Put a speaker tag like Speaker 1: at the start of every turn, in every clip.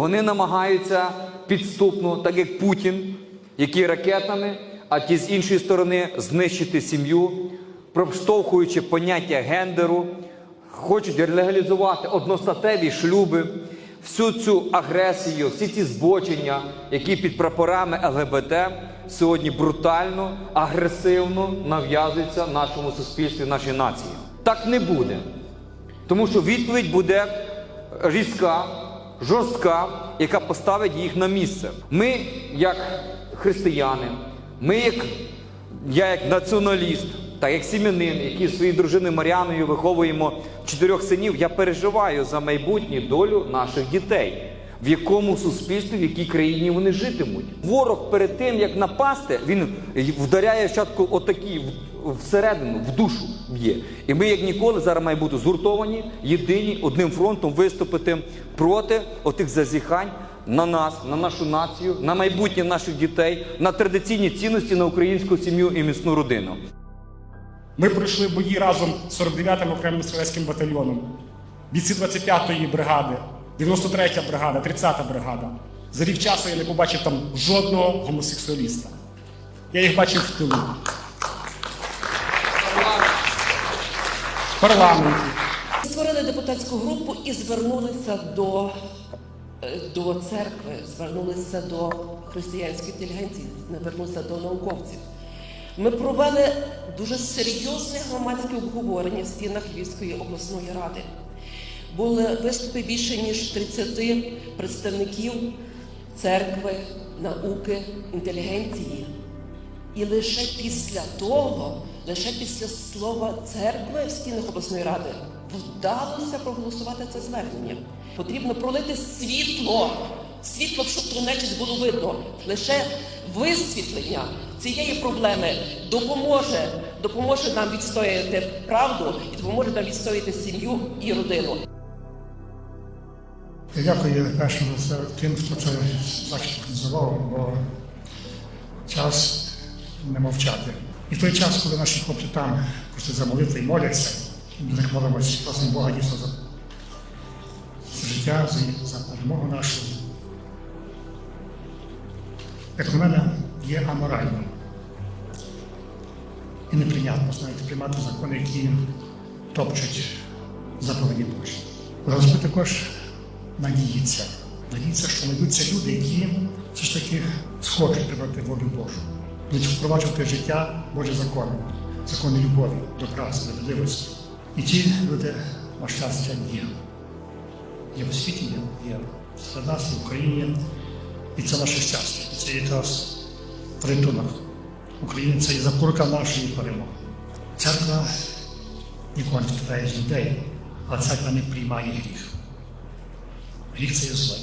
Speaker 1: Вони намагаються підступно, так як Путін, який ракетами, а ті з іншої сторони знищити сім'ю, проштовхуючи поняття гендеру, хочуть легалізувати одностатеві шлюби, всю цю агресію, всі ці збочення, які під прапорами ЛГБТ сьогодні брутально, агресивно нав'язуються нашому суспільстві, нашій нації. Так не буде. Тому що відповідь буде різка, жорстка, яка поставить їх на місце. Ми, як християни, ми, як я як націоналіст, так як сім'янин, який зі своєю дружиною Маріаною виховуємо чотирьох синів, я переживаю за майбутню долю наших дітей. В якому суспільстві, в якій країні вони житимуть. Ворог перед тим, як напасти, він вдаряє спочатку отакі в- всередину, в душу б'є. І ми, як ніколи, зараз маємо бути згуртовані, єдині, одним фронтом виступити проти отих зазіхань на нас, на нашу націю, на майбутнє наших дітей, на традиційні цінності, на українську сім'ю і міцну родину.
Speaker 2: Ми пройшли бої разом з 49-м окремим стрілецьким батальйоном, бійці 25-ї бригади, 93-я бригада, 30-та бригада. За рік часу я не побачив там жодного гомосексуаліста. Я їх бачив в тилу. В парламенті.
Speaker 3: Створили депутатську групу і звернулися до, е, до церкви, звернулися до християнської інтелігенції, звернулися до науковців. Ми провели дуже серйозне громадське обговорення в стінах Львівської обласної ради. Були виступи більше ніж 30 представників церкви, науки, інтелігенції. І лише після того, лише після слова церкви в стінах обласної ради вдалося проголосувати це звернення. Потрібно пролити світло, світло, щоб ту нечість було видно. Лише висвітлення цієї проблеми допоможе, допоможе нам відстояти правду і допоможе нам відстояти сім'ю і родину.
Speaker 4: Дякую першому за тим, хто це організував, бо час не мовчати. І в той час, коли наші хлопці там просто за молитви моляться, ми них молимося, просимо Бога дійсно за життя, за, перемогу нашу. Як на мене, є аморально і неприйнятно, знаєте, приймати закони, які топчуть заповіді Божі. Але Господь також надіється. Надіється, що знайдуться люди, які все ж таки схочуть тримати волю Божу, впроваджувати життя Божі закони, закони любові, добра, справедливості. І ті люди, на щастя, є. Є в світі, є, є серед нас, в Україні. І це наше щастя. І це якраз порятунок України, це і запорука нашої перемоги. Церква ніколи не втрачає з людей, але церква не приймає гріх. Гріх це є зло,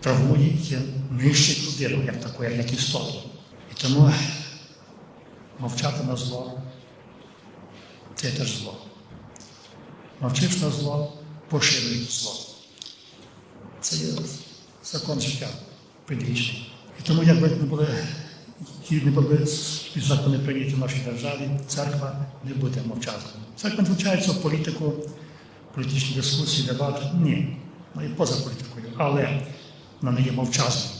Speaker 4: травмує, яке нищить людину, як таку, як, істоту. І тому мовчати на зло це теж зло. Мовчиш на зло, поширюєш зло. Це є закон життя предвічний. І тому, як би не були, які не закони прийняті в нашій державі, церква не буде мовчати. Церква не в політику, політичні дискусії, дебати. Ні, є поза політикою, але вона не є мовчазною.